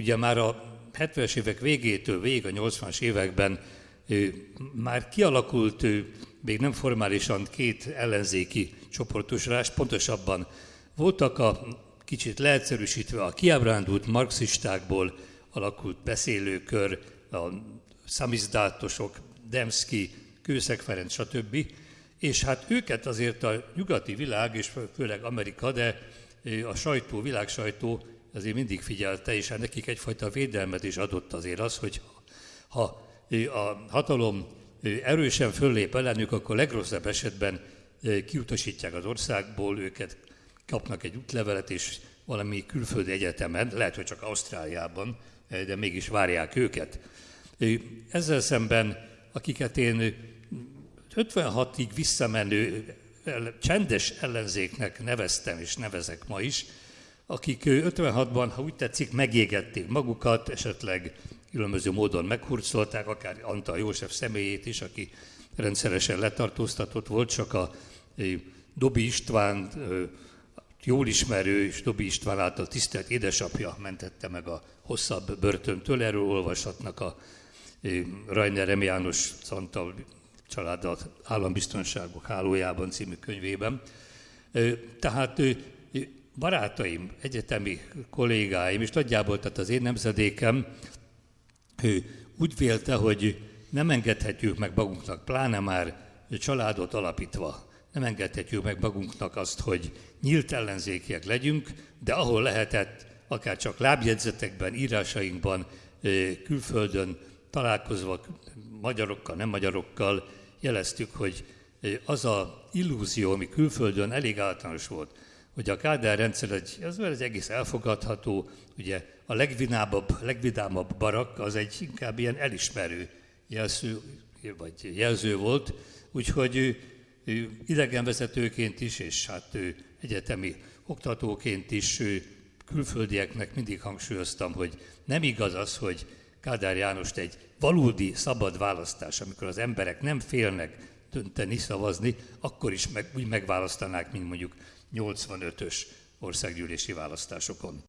ugye már a 70-es évek végétől végig a 80-as években már kialakult, még nem formálisan két ellenzéki csoportosulás, pontosabban voltak a kicsit leegyszerűsítve a kiábrándult marxistákból alakult beszélőkör, a szamizdátosok, Demszki, Kőszeg Ferenc, stb. És hát őket azért a nyugati világ, és főleg Amerika, de a sajtó, világsajtó azért mindig figyelte, és nekik egyfajta védelmet is adott azért az, hogy ha a hatalom erősen föllép ellenük, akkor legrosszabb esetben kiutasítják az országból, őket kapnak egy útlevelet, és valami külföldi egyetemen, lehet, hogy csak Ausztráliában, de mégis várják őket. Ezzel szemben, akiket én 56-ig visszamenő csendes ellenzéknek neveztem, és nevezek ma is, akik 56-ban, ha úgy tetszik, megégették magukat, esetleg különböző módon meghurcolták, akár Antal József személyét is, aki rendszeresen letartóztatott volt, csak a Dobi István jól ismerő és Dobi István által tisztelt édesapja mentette meg a hosszabb börtöntől. Erről olvashatnak a Rainer M. János Szantal család állambiztonságok hálójában című könyvében. Tehát barátaim, egyetemi kollégáim, és nagyjából tehát az én nemzedékem úgy vélte, hogy nem engedhetjük meg magunknak, pláne már családot alapítva, nem engedhetjük meg magunknak azt, hogy nyílt ellenzékiek legyünk, de ahol lehetett, akár csak lábjegyzetekben, írásainkban, külföldön találkozva magyarokkal, nem magyarokkal jeleztük, hogy az a illúzió, ami külföldön elég általános volt, hogy a Kádár rendszer egy, az egy egész elfogadható, ugye a legvinámabb, legvidámabb barak az egy inkább ilyen elismerő jelző, vagy jelző volt, úgyhogy ő, ő idegenvezetőként is, és hát ő egyetemi oktatóként is ő, külföldieknek mindig hangsúlyoztam, hogy nem igaz az, hogy Kádár Jánost egy valódi szabad választás, amikor az emberek nem félnek dönteni, szavazni, akkor is meg, úgy megválasztanák, mint mondjuk 85-ös országgyűlési választásokon.